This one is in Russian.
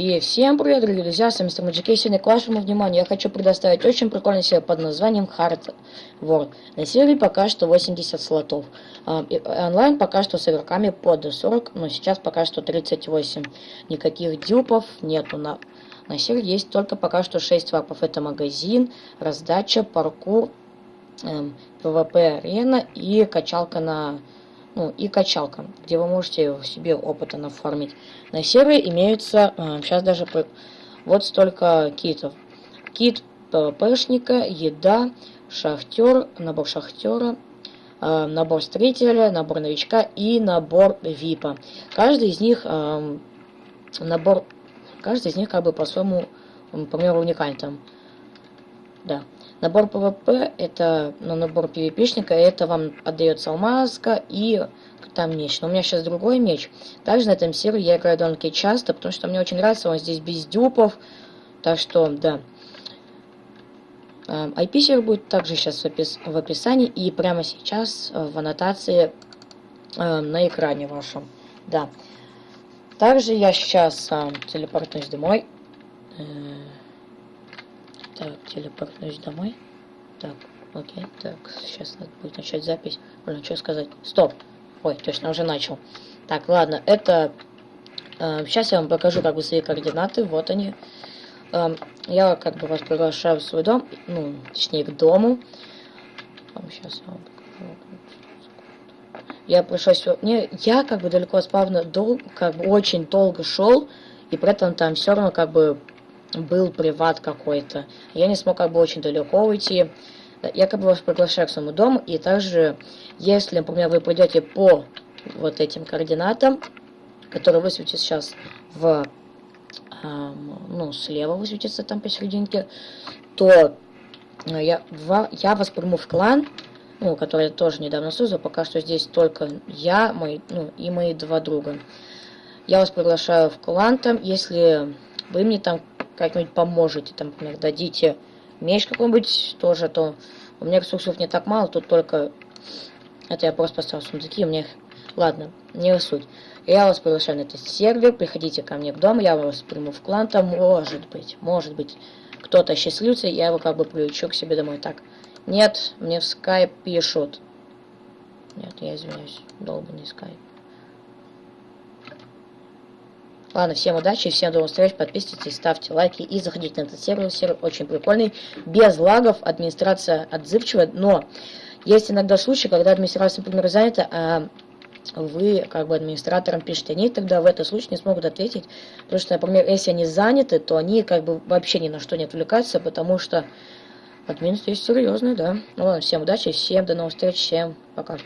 И всем привет, дорогие друзья, с вами Мистер Маджикей. Сегодня к вашему вниманию я хочу предоставить очень прикольный сервер под названием Hard World. На сервере пока что 80 слотов. А, онлайн пока что с игроками под 40, но сейчас пока что 38. Никаких дюпов нету на... На сервере есть только пока что 6 вапов. Это магазин, раздача, паркур, эм, PvP-арена и качалка на ну, и качалка, где вы можете себе опыта нафармить. На сервере имеются, э, сейчас даже вот столько китов. Kit PvP шника, еда, шахтер, набор шахтера, э, набор строителя, набор новичка и набор випа. Каждый из них э, набор, каждый из них как бы по-своему, по примеру, уникален там. Да. Набор PvP, это, ну, набор PvP шника, это вам отдается алмазка и там меч. Но у меня сейчас другой меч. Также на этом сервере я играю довольно-таки часто, потому что мне очень нравится, он здесь без дюпов. Так что, да. IP-сервер будет также сейчас в, опис в описании и прямо сейчас в аннотации э, на экране вашем. Да. Также я сейчас э, телепортнусь домой. Э так, телепортнусь домой. Так, окей, так, сейчас надо будет начать запись. Блин, что сказать? Стоп! Ой, точно, уже начал. Так, ладно, это... Э, сейчас я вам покажу как бы свои координаты, вот они. Э, я как бы вас приглашаю в свой дом, ну, точнее, к дому. Сейчас я вам покажу. Я пришел сегодня... Я как бы далеко от спавна дол... как бы очень долго шел, и при этом там все равно как бы был приват какой-то. Я не смог как бы очень далеко уйти. Я как бы вас приглашаю к своему дому, и также, если, например, вы пойдете по вот этим координатам, которые высветятся сейчас в, ну, слева высветится там посерединке, то э, я, я вас приму в клан, ну, который я тоже недавно создал, пока что здесь только я, мой, ну, и мои два друга. Я вас приглашаю в клан там, если вы мне там как-нибудь поможете, там, например, дадите меч какой-нибудь тоже, то у меня ресурсов не так мало, тут только... Это я просто поставил сундуки, у меня... Ладно, не суть. Я вас приглашаю на этот сервер, приходите ко мне в дом, я вас приму в клан, там может быть, может быть, кто-то счастливится, я его как бы привлечу к себе домой. Так, нет, мне в скайп пишут. Нет, я извиняюсь, долбанный скайп. Ладно, всем удачи, всем до встреч, подписывайтесь, ставьте лайки и заходите на этот сервер. Сервер очень прикольный, без лагов, администрация отзывчивая, но есть иногда случаи, когда администрация, например, занята, а вы как бы администраторам пишете, они тогда в этом случае не смогут ответить, потому что, например, если они заняты, то они как бы вообще ни на что не отвлекаются, потому что админ здесь серьезный, да. Ну ладно, всем удачи, всем до новых встреч, всем пока.